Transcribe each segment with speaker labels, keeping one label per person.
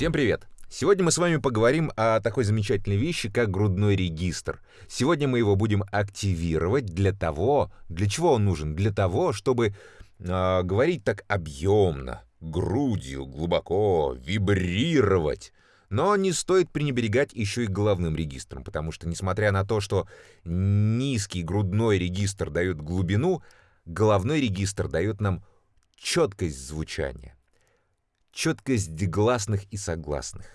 Speaker 1: Всем привет! Сегодня мы с вами поговорим о такой замечательной вещи, как грудной регистр. Сегодня мы его будем активировать для того, для чего он нужен? Для того, чтобы э, говорить так объемно, грудью, глубоко, вибрировать. Но не стоит пренебрегать еще и головным регистром, потому что, несмотря на то, что низкий грудной регистр дает глубину, головной регистр дает нам четкость звучания, четкость гласных и согласных.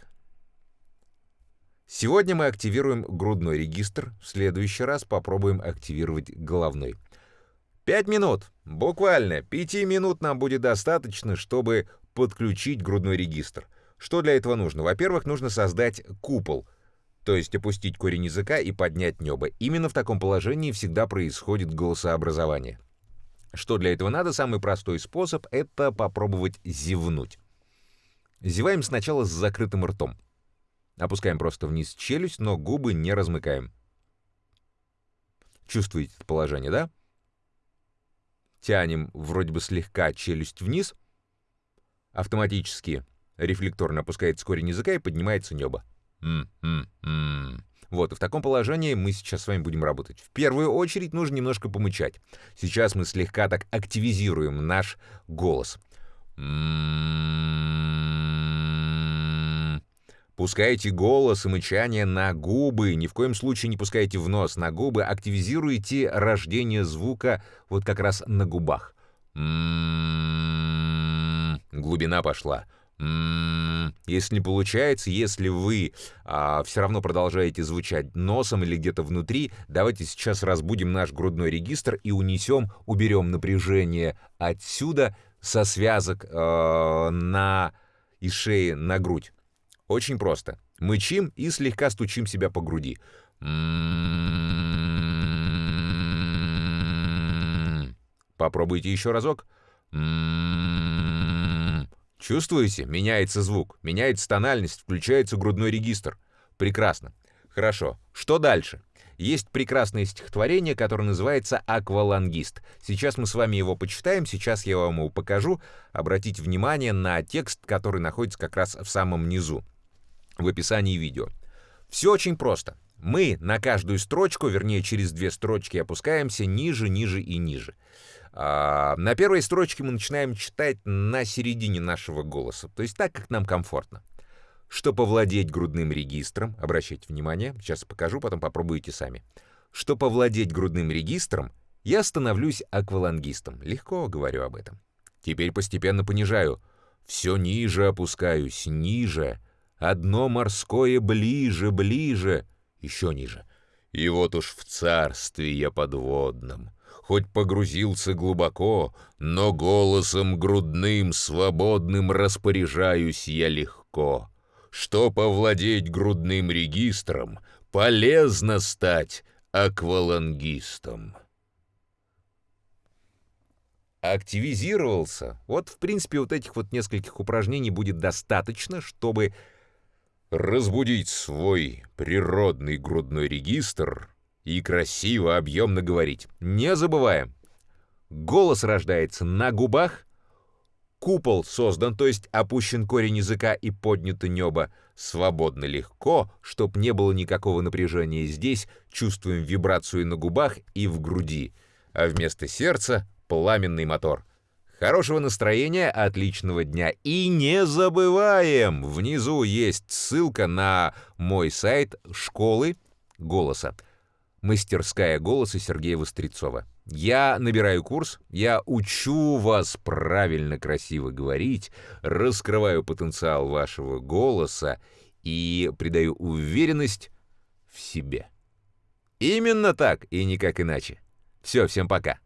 Speaker 1: Сегодня мы активируем грудной регистр, в следующий раз попробуем активировать головной. Пять минут, буквально пяти минут нам будет достаточно, чтобы подключить грудной регистр. Что для этого нужно? Во-первых, нужно создать купол, то есть опустить корень языка и поднять небо. Именно в таком положении всегда происходит голосообразование. Что для этого надо? Самый простой способ — это попробовать зевнуть. Зеваем сначала с закрытым ртом. Опускаем просто вниз челюсть, но губы не размыкаем. Чувствуете это положение, да? Тянем вроде бы слегка челюсть вниз. Автоматически Рефлекторно опускается корень языка и поднимается небо. М-м-м. Вот, и в таком положении мы сейчас с вами будем работать. В первую очередь нужно немножко помычать. Сейчас мы слегка так активизируем наш голос. Пускайте голос и мычание на губы, ни в коем случае не пускайте в нос, на губы, активизируйте рождение звука вот как раз на губах. Глубина пошла. Если не получается, если вы а, все равно продолжаете звучать носом или где-то внутри, давайте сейчас разбудим наш грудной регистр и унесем, уберем напряжение отсюда со связок э, на и шеи на грудь. Очень просто. Мычим и слегка стучим себя по груди. Попробуйте еще разок. Чувствуете? Меняется звук, меняется тональность, включается грудной регистр. Прекрасно. Хорошо. Что дальше? Есть прекрасное стихотворение, которое называется «Аквалангист». Сейчас мы с вами его почитаем, сейчас я вам его покажу. Обратите внимание на текст, который находится как раз в самом низу, в описании видео. Все очень просто. Мы на каждую строчку, вернее, через две строчки опускаемся ниже, ниже и ниже. А, на первой строчке мы начинаем читать на середине нашего голоса, то есть так, как нам комфортно. Чтобы овладеть грудным регистром, обращайте внимание, сейчас покажу, потом попробуйте сами. Чтобы овладеть грудным регистром, я становлюсь аквалангистом. Легко говорю об этом. Теперь постепенно понижаю. Все ниже опускаюсь, ниже. Одно морское ближе, ближе. Еще ниже. И вот уж в царстве я подводном хоть погрузился глубоко, но голосом грудным, свободным распоряжаюсь я легко. Чтоб овладеть грудным регистром, полезно стать аквалангистом. Активизировался. Вот, в принципе, вот этих вот нескольких упражнений будет достаточно, чтобы разбудить свой природный грудной регистр и красиво, объемно говорить. Не забываем. Голос рождается на губах, купол создан, то есть опущен корень языка и поднято небо, свободно легко, чтоб не было никакого напряжения. Здесь, чувствуем вибрацию на губах и в груди, а вместо сердца — пламенный мотор. Хорошего настроения, отличного дня. И не забываем, внизу есть ссылка на мой сайт школы голоса мастерская голоса Сергея Вострецова. Я набираю курс, я учу вас правильно красиво говорить, раскрываю потенциал вашего голоса и придаю уверенность в себе. Именно так и никак иначе. Все, всем пока.